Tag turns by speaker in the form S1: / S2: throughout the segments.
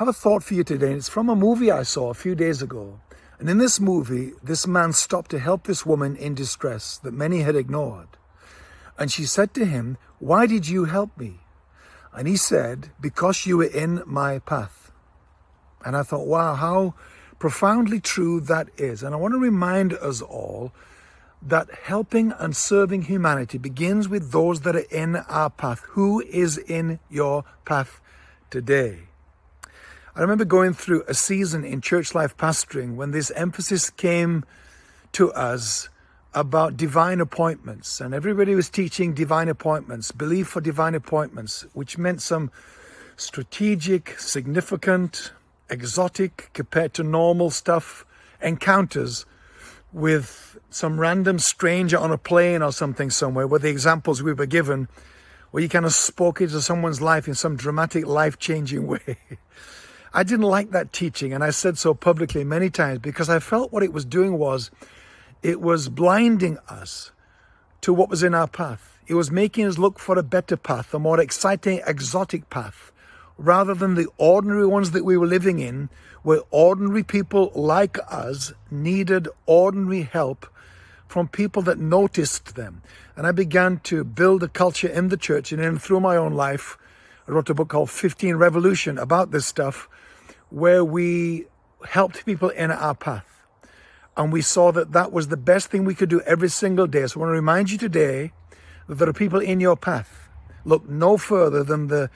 S1: have a thought for you today. It's from a movie I saw a few days ago. And in this movie, this man stopped to help this woman in distress that many had ignored. And she said to him, why did you help me? And he said, because you were in my path. And I thought, wow, how profoundly true that is. And I want to remind us all that helping and serving humanity begins with those that are in our path. Who is in your path today? I remember going through a season in church life pastoring when this emphasis came to us about divine appointments and everybody was teaching divine appointments, belief for divine appointments, which meant some strategic, significant, exotic compared to normal stuff, encounters with some random stranger on a plane or something somewhere where the examples we were given where you kind of spoke into someone's life in some dramatic life-changing way. I didn't like that teaching and I said so publicly many times because I felt what it was doing was it was blinding us to what was in our path. It was making us look for a better path, a more exciting, exotic path, rather than the ordinary ones that we were living in, where ordinary people like us needed ordinary help from people that noticed them. And I began to build a culture in the church and in through my own life, I wrote a book called 15 Revolution about this stuff, where we helped people in our path. And we saw that that was the best thing we could do every single day. So I want to remind you today that there are people in your path. Look no further than the,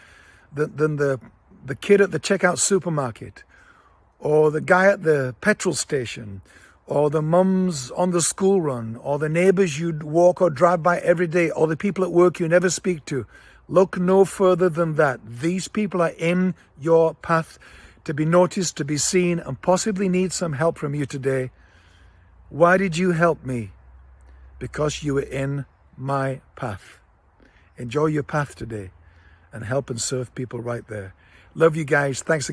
S1: than the, the kid at the checkout supermarket or the guy at the petrol station or the mums on the school run or the neighbors you'd walk or drive by every day or the people at work you never speak to. Look no further than that. These people are in your path to be noticed, to be seen, and possibly need some help from you today. Why did you help me? Because you were in my path. Enjoy your path today and help and serve people right there. Love you guys. Thanks again.